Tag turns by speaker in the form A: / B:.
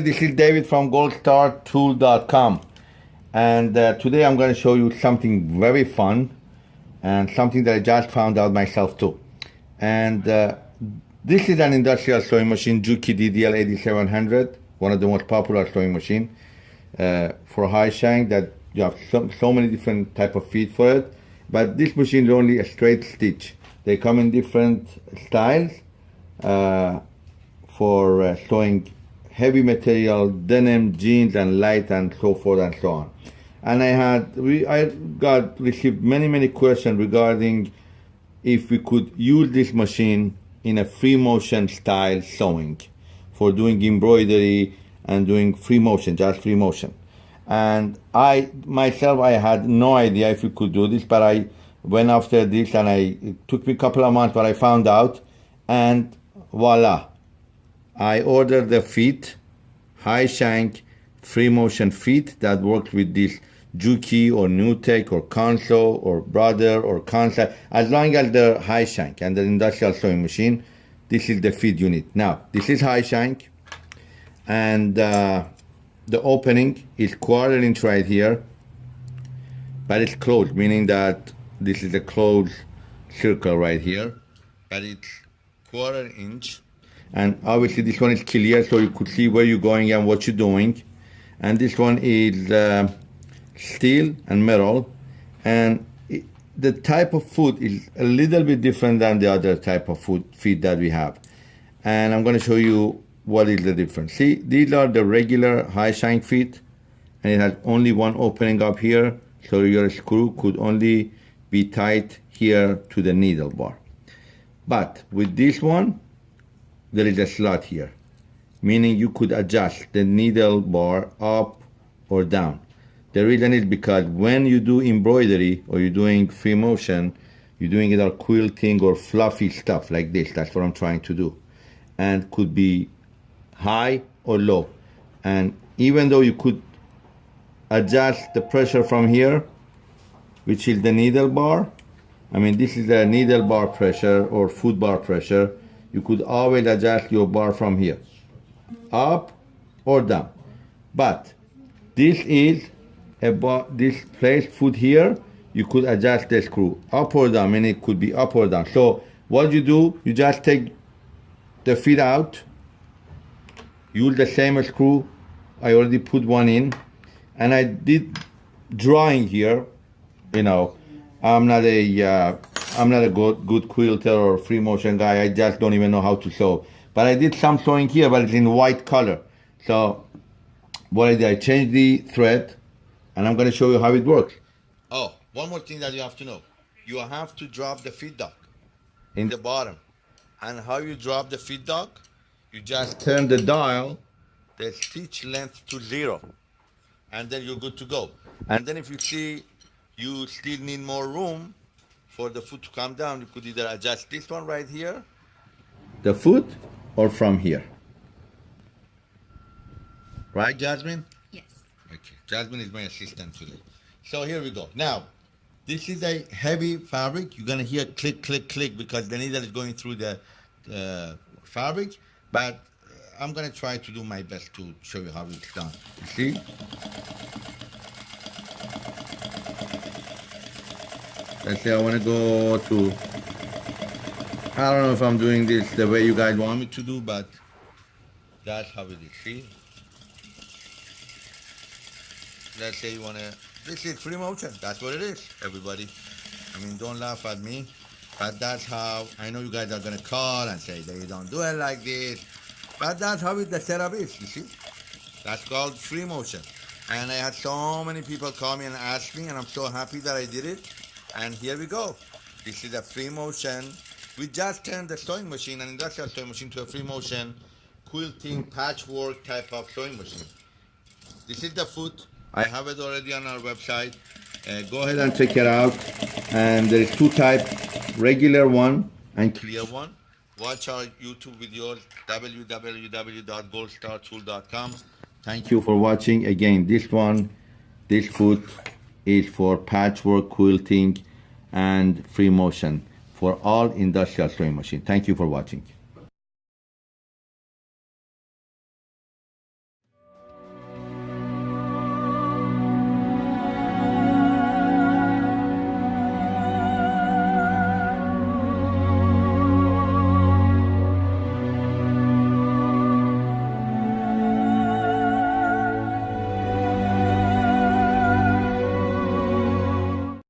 A: This is David from goldstartool.com and uh, today I'm going to show you something very fun and something that I just found out myself too. And uh, this is an industrial sewing machine, Juki DDL 8700, one of the most popular sewing machine uh, for high shank that you have so, so many different type of feet for it. But this machine is only a straight stitch. They come in different styles uh, for uh, sewing heavy material, denim, jeans, and light, and so forth and so on. And I had, we, I got received many, many questions regarding if we could use this machine in a free motion style sewing for doing embroidery and doing free motion, just free motion. And I, myself, I had no idea if we could do this, but I went after this and I, it took me a couple of months, but I found out and voila, I ordered the feet, high shank, free motion feet that works with this Juki or NewTek or Consew or Brother or Kansai. As long as they're high shank and the industrial sewing machine, this is the feed unit. Now, this is high shank and uh, the opening is quarter inch right here, but it's closed, meaning that this is a closed circle right here, but it's quarter inch and obviously this one is clear so you could see where you're going and what you're doing. And this one is uh, steel and metal. And the type of foot is a little bit different than the other type of foot feet that we have. And I'm going to show you what is the difference. See these are the regular high shank feet and it has only one opening up here so your screw could only be tight here to the needle bar. But with this one there is a slot here, meaning you could adjust the needle bar up or down. The reason is because when you do embroidery or you're doing free motion, you're doing it on quilting or fluffy stuff like this. That's what I'm trying to do. And could be high or low. And even though you could adjust the pressure from here, which is the needle bar, I mean, this is the needle bar pressure or foot bar pressure you could always adjust your bar from here. Up or down. But this is about this place foot here you could adjust the screw. Up or down and it could be up or down. So what you do you just take the feet out use the same screw. I already put one in. And I did drawing here you know. I'm not a uh, I'm not a good, good quilter or free motion guy. I just don't even know how to sew. But I did some sewing here, but it's in white color. So what I did, I changed the thread and I'm gonna show you how it works. Oh, one more thing that you have to know. You have to drop the feed dog in the bottom. And how you drop the feed dog? You just turn the dial, the stitch length to zero. And then you're good to go. And then if you see you still need more room, for the foot to come down, you could either adjust this one right here, the foot, or from here. Right, Jasmine?
B: Yes.
A: Okay, Jasmine is my assistant today. So here we go. Now, this is a heavy fabric. You're gonna hear click, click, click because the needle is going through the uh, fabric, but I'm gonna try to do my best to show you how it's done. You see? Let's say I want to go to, I don't know if I'm doing this the way you guys want me to do, but that's how it is, see? Let's say you want to, this is free motion, that's what it is, everybody. I mean, don't laugh at me, but that's how, I know you guys are going to call and say they don't do it like this, but that's how it, the setup is, you see? That's called free motion. And I had so many people call me and ask me, and I'm so happy that I did it. And here we go. This is a free motion. We just turned the sewing machine, an industrial sewing machine, to a free motion quilting patchwork type of sewing machine. This is the foot. I have it already on our website. Uh, go ahead and check it out. And there is two type, regular one and clear one. Watch our YouTube videos, www.goldstartool.com. Thank you for watching. Again, this one, this foot is for patchwork quilting and free motion for all industrial sewing machine. Thank you for watching.